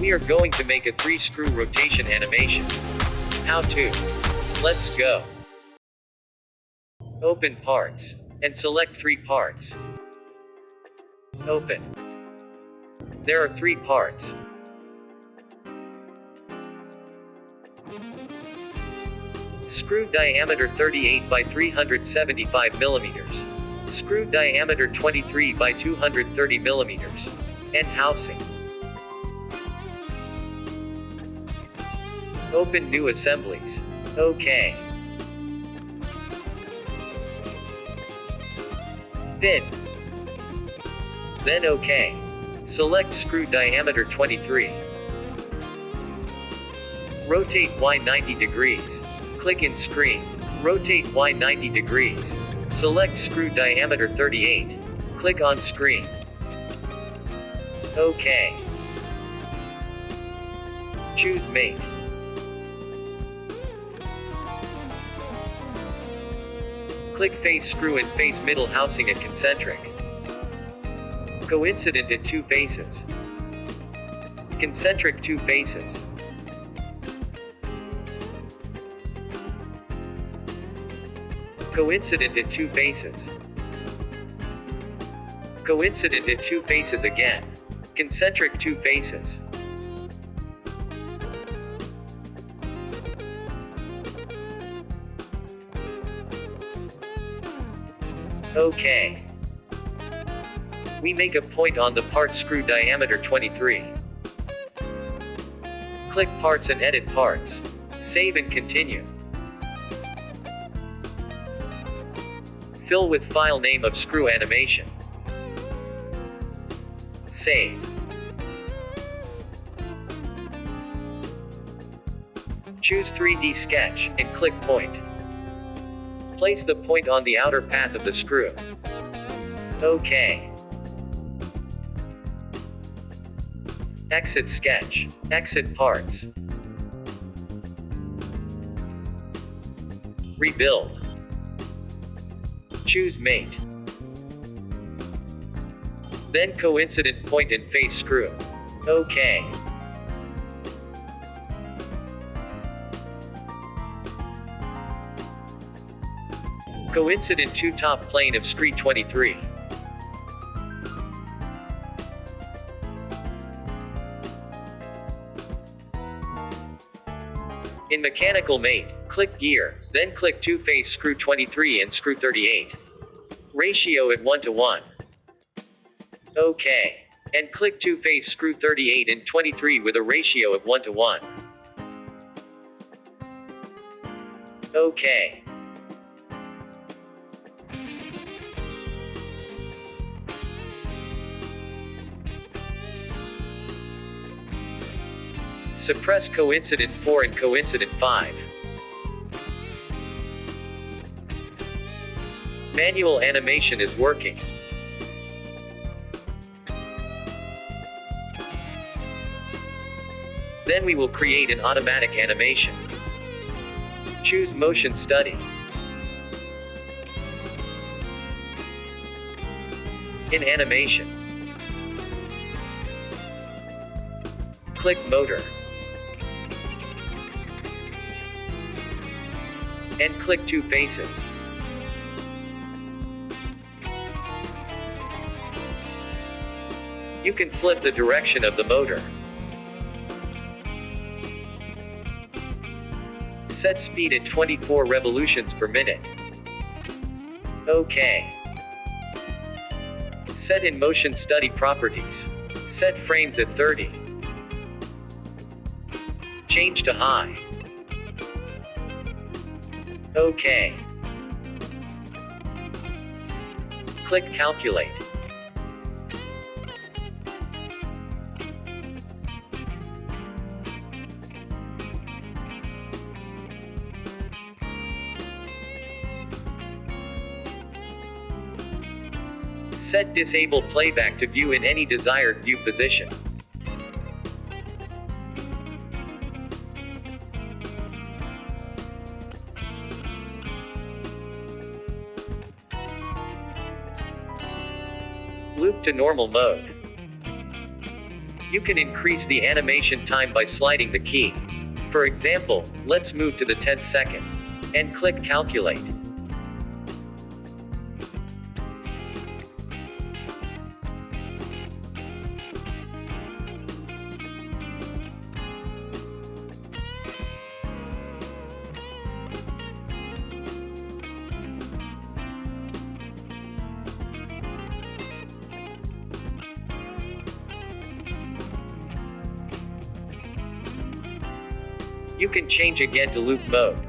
We are going to make a 3 screw rotation animation. How to? Let's go. Open parts. And select 3 parts. Open. There are 3 parts. Screw diameter 38 by 375 millimeters. Screw diameter 23 by 230 millimeters. And housing. Open new assemblies. OK. Then. Then OK. Select screw diameter 23. Rotate Y 90 degrees. Click in screen. Rotate Y 90 degrees. Select screw diameter 38. Click on screen. OK. Choose mate. Click face screw and face middle housing at concentric. Coincident at two faces. Concentric two faces. Coincident at two faces. Coincident at two faces again. Concentric two faces. OK. We make a point on the part screw diameter 23. Click parts and edit parts. Save and continue. Fill with file name of screw animation. Save. Choose 3D sketch, and click point. Place the point on the outer path of the screw. OK. Exit sketch. Exit parts. Rebuild. Choose mate. Then coincident point and face screw. OK. Coincident 2 top plane of scree 23. In mechanical mate, click gear, then click two face screw 23 and screw 38. Ratio at 1 to 1. OK. And click two face screw 38 and 23 with a ratio of 1 to 1. OK. Suppress coincident 4 and coincident 5. Manual animation is working. Then we will create an automatic animation. Choose Motion Study. In Animation. Click Motor. And click two faces. You can flip the direction of the motor. Set speed at 24 revolutions per minute. OK. Set in motion study properties. Set frames at 30. Change to high. OK. Click Calculate. Set Disable Playback to view in any desired view position. Loop to normal mode. You can increase the animation time by sliding the key. For example, let's move to the 10th second. And click Calculate. You can change again to loop mode.